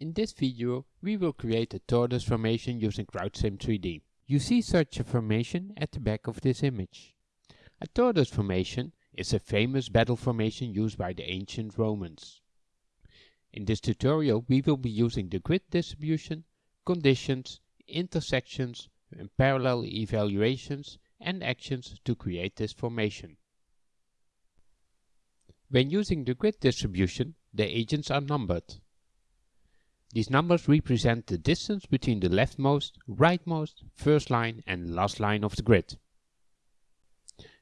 In this video we will create a tortoise formation using CrowdSim 3D. You see such a formation at the back of this image. A tortoise formation is a famous battle formation used by the ancient Romans. In this tutorial we will be using the grid distribution, conditions, intersections and parallel evaluations and actions to create this formation. When using the grid distribution, the agents are numbered. These numbers represent the distance between the leftmost, rightmost, first line and last line of the grid.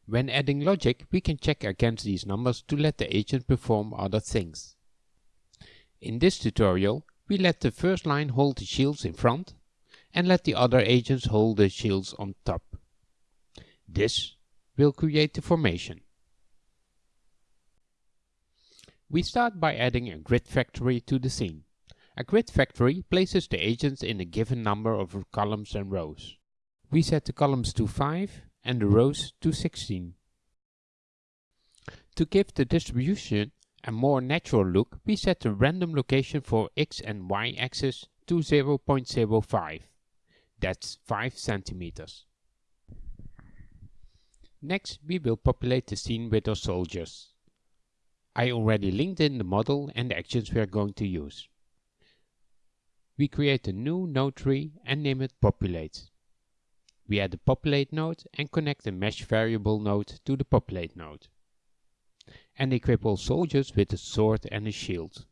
When adding logic, we can check against these numbers to let the agent perform other things. In this tutorial, we let the first line hold the shields in front and let the other agents hold the shields on top. This will create the formation. We start by adding a grid factory to the scene. A grid factory places the agents in a given number of columns and rows. We set the columns to 5 and the rows to 16. To give the distribution a more natural look, we set the random location for x and y axis to 0.05. That's 5 centimeters. Next, we will populate the scene with our soldiers. I already linked in the model and the actions we are going to use we create a new node tree and name it populate. We add the populate node and connect the mesh variable node to the populate node. And equip all soldiers with a sword and a shield.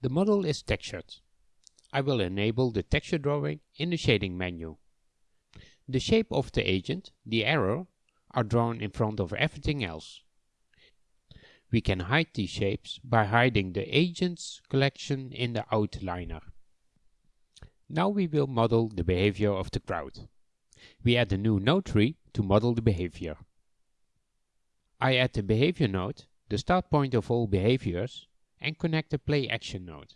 The model is textured. I will enable the texture drawing in the shading menu. The shape of the agent, the arrow, are drawn in front of everything else. We can hide these shapes by hiding the agents collection in the outliner. Now we will model the behavior of the crowd. We add a new node tree to model the behavior. I add the behavior node, the start point of all behaviors, and connect the play action node.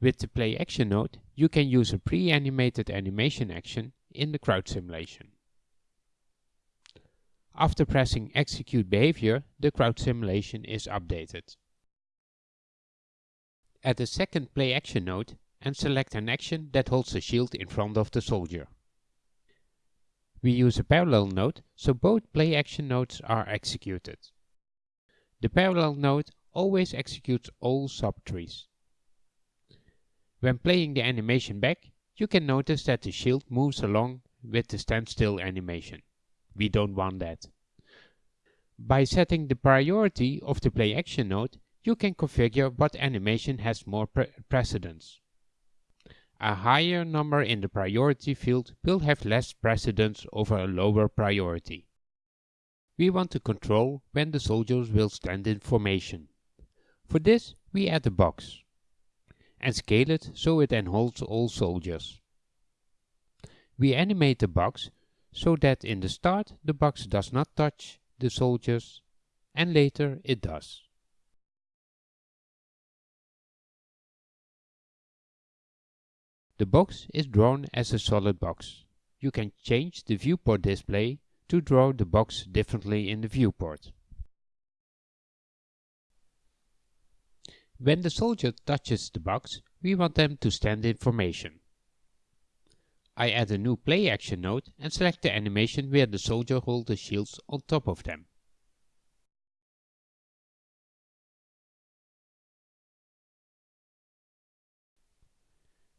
With the play action node, you can use a pre-animated animation action in the crowd simulation. After pressing execute behavior, the crowd simulation is updated. Add a second play action node and select an action that holds the shield in front of the soldier. We use a parallel node, so both play action nodes are executed. The parallel node always executes all subtrees. When playing the animation back, you can notice that the shield moves along with the standstill animation. We don't want that. By setting the priority of the play action node, you can configure what animation has more pre precedence. A higher number in the priority field will have less precedence over a lower priority. We want to control when the soldiers will stand in formation. For this, we add a box and scale it so it enholds all soldiers. We animate the box so that in the start the box does not touch the soldiers and later it does. The box is drawn as a solid box. You can change the viewport display to draw the box differently in the viewport. When the soldier touches the box, we want them to stand in formation. I add a new play action node and select the animation where the soldier holds the shields on top of them.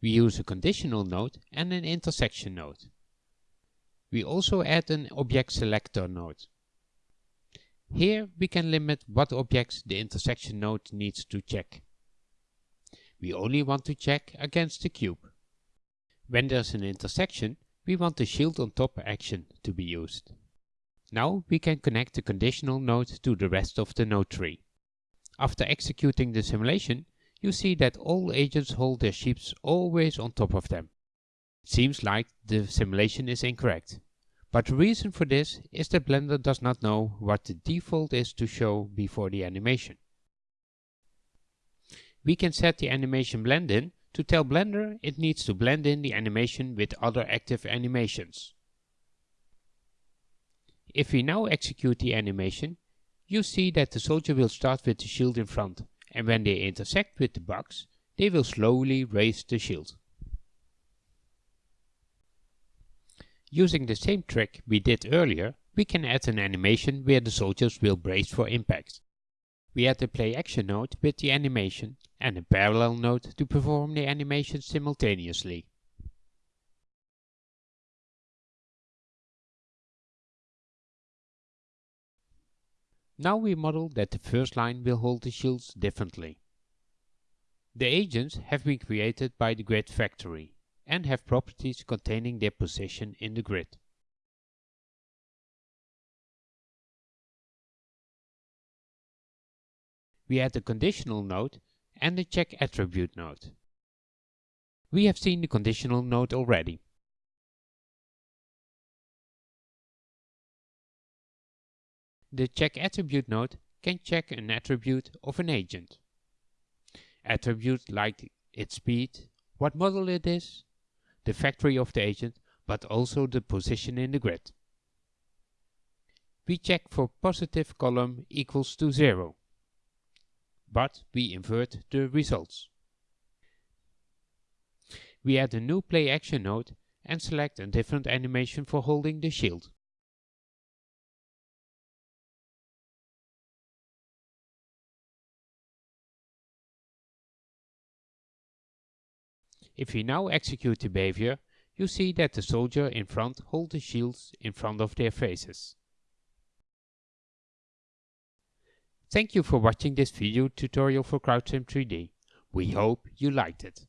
We use a conditional node and an intersection node. We also add an object selector node. Here we can limit what objects the intersection node needs to check. We only want to check against the cube. When there's an intersection, we want the shield on top action to be used. Now we can connect the conditional node to the rest of the node tree. After executing the simulation, you see that all agents hold their shields always on top of them. Seems like the simulation is incorrect. But the reason for this is that Blender does not know what the default is to show before the animation. We can set the animation blend in to tell Blender it needs to blend in the animation with other active animations. If we now execute the animation, you see that the soldier will start with the shield in front, and when they intersect with the box, they will slowly raise the shield. Using the same trick we did earlier, we can add an animation where the soldiers will brace for impact. We add the play action node with the animation and a parallel node to perform the animation simultaneously. Now we model that the first line will hold the shields differently. The agents have been created by the grid factory and have properties containing their position in the grid. We add a conditional node and the check attribute node. We have seen the conditional node already. The check attribute node can check an attribute of an agent. Attributes like its speed, what model it is, the factory of the agent, but also the position in the grid. We check for positive column equals to 0, but we invert the results. We add a new play action node and select a different animation for holding the shield. If we now execute the behavior, you see that the soldier in front hold the shields in front of their faces. Thank you for watching this video tutorial for CrowdSim 3D. We hope you liked it.